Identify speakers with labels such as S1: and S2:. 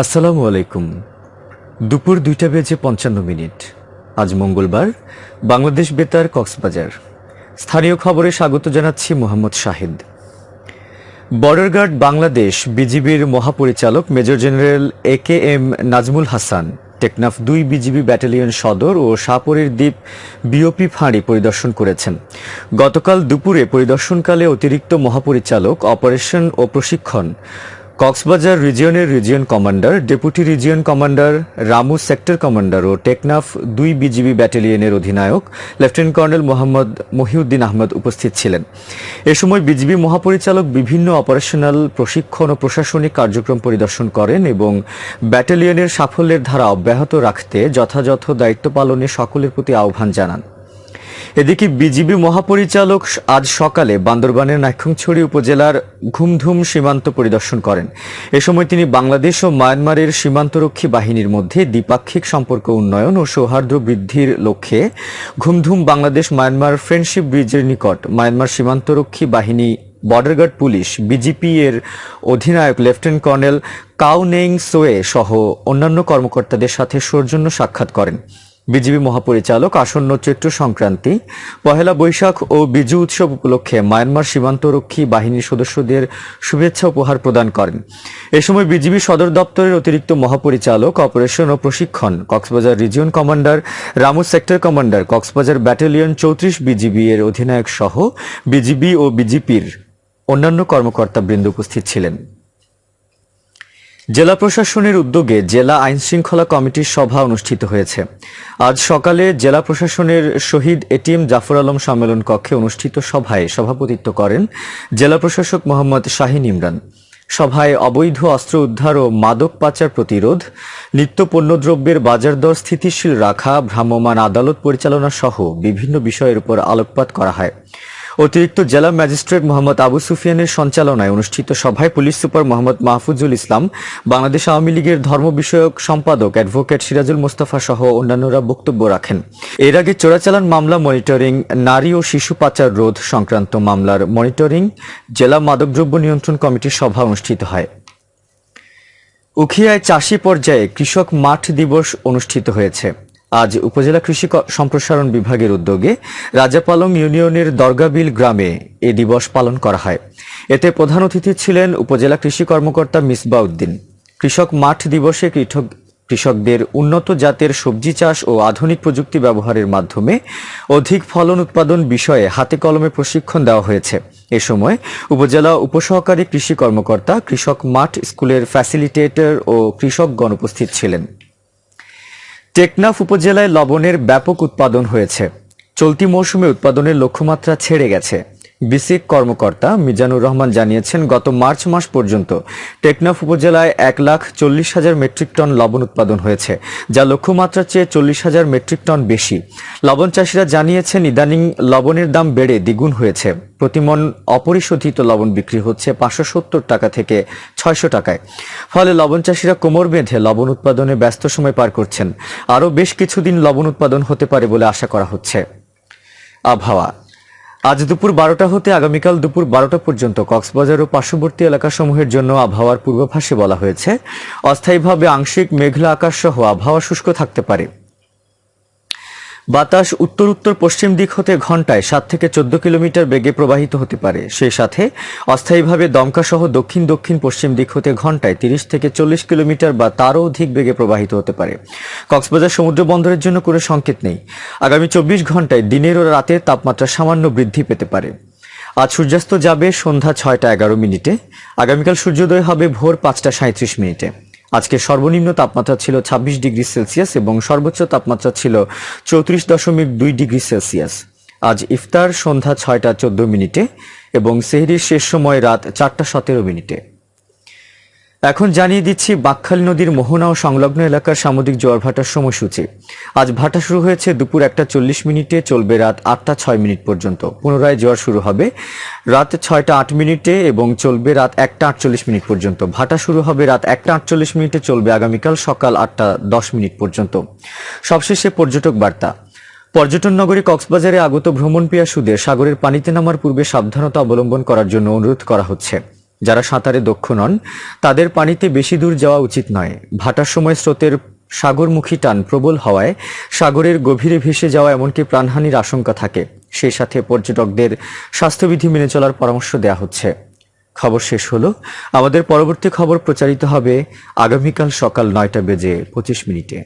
S1: আসসালামু আলাইকুম। দুপুর দুইটা বেজে পঞ্চান্ন মিনিট। আজ মঙ্গলবার, বাংলাদেশ বেতার কক্সবাজার। স্থানীয় খবরে স্বাগত জানাচ্ছি মোহাম্মদ শাহিদ। বর্ডার গার্ড বাংলাদেশ বিজিবির মহাপরিচালক major general A K M Nazmul Hasan, Teknaf দুই বিজিবি ব্যাটালিয়ন সদর ও সাপরের দ্বীপ বিওপি ফাঁড়ি পরিদর্শন করেছেন। গতকাল দুপুরে পরিদর্শনকালে অতিরিক্ত মহাপরিচালক, অপারেশন ও প্রশিক্ষণ Cox's Bazar রিজিয়নের region commander, deputy region commander, Ramu sector commander ও টেকনাফ দুই বিজিবি ব্যাটালিয়নের অধিনায়ক, লেফটেন্যান্ট কর্নেল মোহাম্মদ মহিউদ্দিন আহমদ উপস্থিত ছিলেন। এ সময় বিজিবি মহাপরিচালক বিভিন্ন অপারেশনাল প্রশিক্ষণ ও প্রশাসনিক কার্যক্রম পরিদর্শন করেন এবং ব্যাটালিয়নের সাফল্যের ধারা অব্যাহত রাখতে যথাযথ দায়িত্ব পালনে সকলের প্রতি আহ্বান জানান। এদিকে বিজিবি মহাপরিচালক আজ সকালে বান্দরবানের নাইখংছড়ি উপজেলার ঘুমধুম সীমান্ত পরিদর্শন করেন। এ সময় তিনি বাংলাদেশ ও মায়ানমারের সীমান্তরক্ষী বাহিনীর মধ্যে দ্বিপাক্ষিক সম্পর্ক উন্নয়ন ও সৌহার্দ্য বৃদ্ধির লক্ষ্যে ঘুমধুম বাংলাদেশ মায়ানমার ফ্রেন্ডশিপ ব্রিজের নিকট মায়ানমার সীমান্তরক্ষী বাহিনী বর্ডার গার্ড পুলিশ, বিজিপি এর অধিনায়ক lieutenant colonel Kyaw Naing Soe সহ অন্যান্য কর্মকর্তাদের সাথে সৌজন্য সাক্ষাৎ করেন। বিজিবি মহাপরিচালক আসন্ন চৈত্র সংক্রান্তি পহেলা বৈশাখ ও বিজু উৎসব উপলক্ষে মায়ানমার সীমান্তরক্ষী বাহিনীর সদস্যদের শুভেচ্ছা উপহার প্রদান করেন। এ সময় বিজিবি সদর দপ্তরের অতিরিক্ত মহাপরিচালক, অপারেশন ও প্রশিক্ষণ, Cox's Bazar region commander, Ramu sector commander, Cox's Bazar battalion চৌত্রিশ বিজিবি এর অধিনায়ক সহ বিজিবি ও বিজিপির অন্যান্য কর্মকর্তা বৃন্দ উপস্থিত ছিলেন। জেলা প্রশাসনের উদ্যোগে জেলা আইন শৃঙ্খলা কমিটির সভা অনুষ্ঠিত হয়েছে। আজ সকালে জেলা প্রশাসনের শহীদ এটিএম জাফর আলম সম্মেলন কক্ষে অনুষ্ঠিত সভায় সভাপতিত্ব করেন জেলা প্রশাসক মোহাম্মদ শাহিন ইমরান। সভায় অবৈধ অস্ত্র উদ্ধার ও মাদক পাচার প্রতিরোধ নিত্য পণ্যদ্রব্যের বাজার দর স্থিতিশীল রাখা, ভ্রাম্যমাণ আদালত পরিচালনা সহ বিভিন্ন বিষয়ের উপর আলোকপাত করা হয়। অতিরিক্ত জেলা ম্যাজিস্ট্রেট মোহাম্মদ আবু সুফিয়ানের সঞ্চালনায় অনুষ্ঠিত সভায় পুলিশ সুপার মোহাম্মদ মাহফুজুল ইসলাম, বাংলাদেশ আওয়ামী লীগের ধর্ম বিষয়ক সম্পাদক অ্যাডভোকেট সিরাজুল মোস্তফা সহ অন্যান্যরা বক্তব্য রাখেন। এর আগে চোরাচালান মামলা মনিটরিং, নারী ও শিশু পাচার রোধ সংক্রান্ত মামলার মনিটরিং, জেলা মাদকদ্রব্য নিয়ন্ত্রণ কমিটির সভা অনুষ্ঠিত হয়। উখিয়ায় চাষি পর্যায়ে কৃষক মাঠ দিবস অনুষ্ঠিত হয়েছে। আজ উপজেলা কৃষি সম্প্রসারণ বিভাগের উদ্যোগে রাজাপালং ইউনিয়নের দরগাবিল গ্রামে এ দিবস পালন করা হয়। এতে প্রধান অতিথি ছিলেন উপজেলা কৃষি কর্মকর্তা মিসবাউদ্দিন কৃষক মাঠ দিবসে কৃষক কৃষকদের উন্নত জাতের সবজি চাষ ও আধুনিক প্রযুক্তি ব্যবহারের মাধ্যমে অধিক ফলন উৎপাদন বিষয়ে হাতে কলমে প্রশিক্ষণ দেওয়া হয়েছে। এ সময় উপজেলা উপসহকারী কৃষি কর্মকর্তা, কৃষক মাঠ, স্কুলের ফ্যাসিলিটেটর ও কৃষকগণ উপস্থিত ছিলেন। টেকনাফ উপজেলায় লবণের ব্যাপক উৎপাদন হয়েছে। চলতি মৌসুমে উৎপাদনের লক্ষ্যমাত্রা ছেড়ে গেছে। বিসিক কর্মকর্তা মিজানুর রহমান জানিয়েছেন, গত মার্চ মাস পর্যন্ত টেকনাফ উপজেলায় এক লাখ চল্লিশ হাজার মেট্রিক টন লবণ উৎপাদন হয়েছে, যা লক্ষ্যমাত্রার চেয়ে চল্লিশ হাজার মেট্রিক টন বেশি। লবণ চাষিরা জানিয়েছেন, ইদানিং লবণের দাম বেড়ে দ্বিগুণ হয়েছে। প্রতিমন অপরিশোধিত লবণ বিক্রি হচ্ছে পাঁচশো সত্তর টাকা থেকে ছয়শো টাকায়। ফলে লবণ চাষিরা কোমর বেঁধে লবণ উৎপাদনে ব্যস্ত সময় পার করছেন। আরও বেশ কিছুদিন লবণ উৎপাদন হতে পারে বলে আশা করা হচ্ছে। আবহাওয়া। আজ দুপুর বারোটা হতে আগামীকাল দুপুর বারোটা পর্যন্ত কক্সবাজার ও পার্শ্ববর্তী এলাকাসমূহের জন্য আবহাওয়ার পূর্বাভাসে বলা হয়েছে। অস্থায়ীভাবে আংশিক মেঘলা আকাশ সহ আবহাওয়া শুষ্ক থাকতে পারে। বাতাস উত্তর উত্তর পশ্চিম দিক হতে ঘন্টায় সাত থেকে চোদ্দ কিলোমিটার বেগে প্রবাহিত হতে পারে। সেই সাথে অস্থায়ীভাবে দমকা সহ দক্ষিণ দক্ষিণ পশ্চিম দিক হতে ঘন্টায় তিরিশ থেকে চল্লিশ কিলোমিটার বা তারও অধিক বেগে প্রবাহিত হতে পারে। কক্সবাজার সমুদ্র বন্দরের জন্য কোনো সংকেত নেই। আগামী চব্বিশ ঘন্টায় দিনের ও রাতের তাপমাত্রা সামান্য বৃদ্ধি পেতে পারে। আজ সূর্যাস্ত যাবে সন্ধ্যা ছয়টা এগারো মিনিটে। আগামীকাল সূর্যোদয় হবে ভোর পাঁচটা সাঁত্রিশ মিনিটে। আজকে সর্বনিম্ন তাপমাত্রা ছিল ছাব্বিশ ডিগ্রি সেলসিয়াস এবং সর্বোচ্চ তাপমাত্রা ছিল চৌত্রিশ দশমিক দুই ডিগ্রি সেলসিয়াস। আজ ইফতার সন্ধ্যা ছয়টা চোদ্দ মিনিটে এবং সেহরির শেষ সময় রাত চারটা সতেরো মিনিটে। এখন জানিয়ে দিচ্ছি, বাকখালী নদীর মোহনা ও সংলগ্ন এলাকার সামুদ্রিক জোয়ার ভাটার সময়সূচি। আজ ভাটা শুরু হয়েছে দুপুর একটা চল্লিশ মিনিটে, চলবে রাত আটটা ছয় মিনিট পর্যন্ত। পুনরায় জোয়ার শুরু হবে রাত ছয়টা আট মিনিটে এবং চলবে রাত একটা আটচল্লিশ মিনিট পর্যন্ত। ভাটা শুরু হবে রাত একটা আটচল্লিশ মিনিটে, চলবে আগামীকাল সকাল আটটা দশ মিনিট পর্যন্ত। সবশেষে পর্যটক বার্তা। পর্যটন নগরী কক্সবাজারে আগত ভ্রমণ পিয়াসুদের সাগরের পানিতে নামার পূর্বে সাবধানতা অবলম্বন করার জন্য অনুরোধ করা হচ্ছে। যারা সাঁতারে দক্ষ নন, তাদের পানিতে বেশি দূর যাওয়া উচিত নয়। ভাটার সময় স্রোতের সাগরমুখী টান প্রবল হওয়ায় সাগরের গভীরে ভেসে যাওয়া এমনকি প্রাণহানির আশঙ্কা থাকে। সেই সাথে পর্যটকদের স্বাস্থ্যবিধি মেনে চলার পরামর্শ দেওয়া হচ্ছে। খবর শেষ হলো। আমাদের পরবর্তী খবর প্রচারিত হবে আগামীকাল সকাল নয়টা বেজে পঁচিশ মিনিটে।